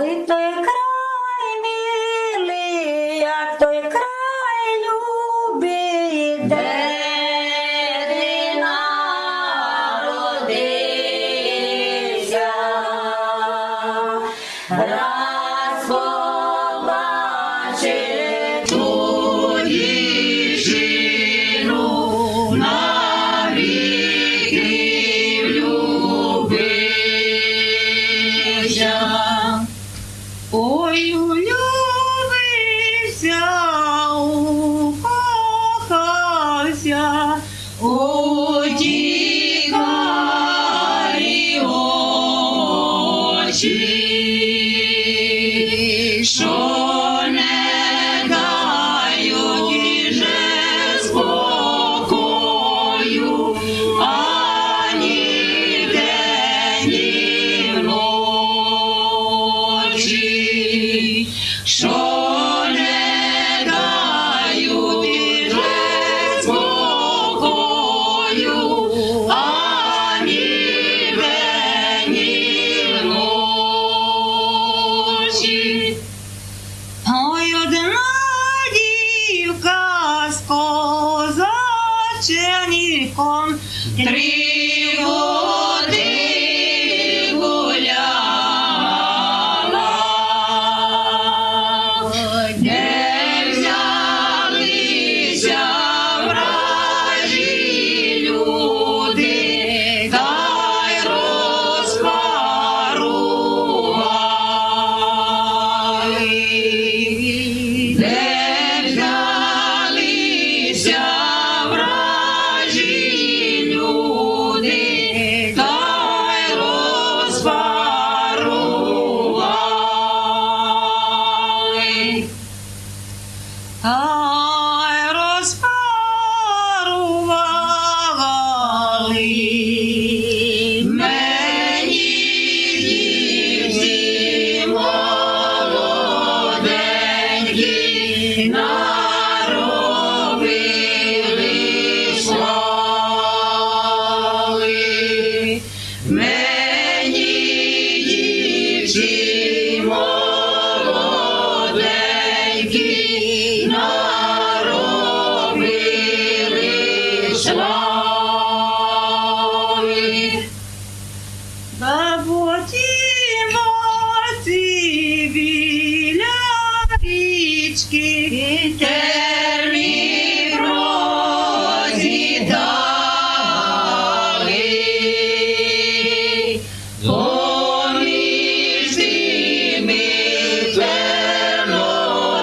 Ой, той край милий, як той край любий, де ти народився, раз побачив твої жіну, навіки влюбив. Спасся, утікай очі, що не дають іже спокою, ані день, ні ночі, що Hallelujah. Amen.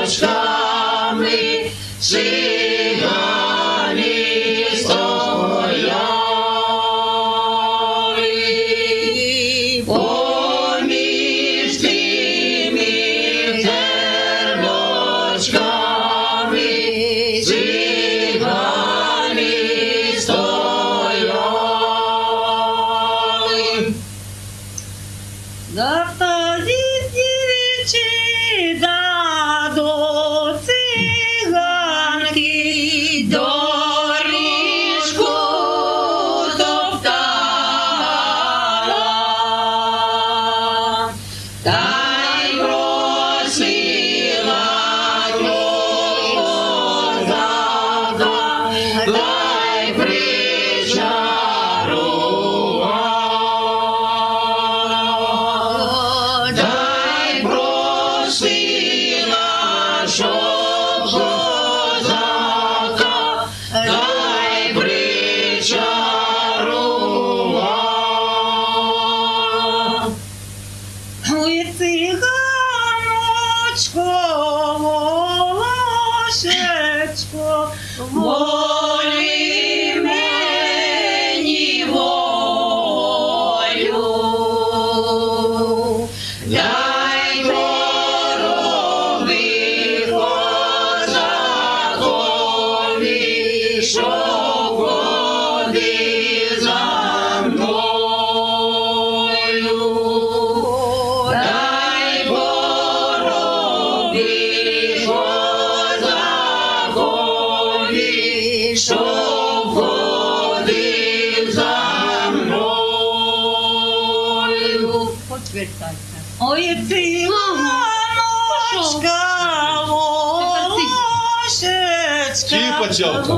очами сина стояли. Поміж тими терночками цигани стояли. Да, то зі дівчина Jean Перестайте. Ой, ти мамочка, мамочка, Скіпа цілка.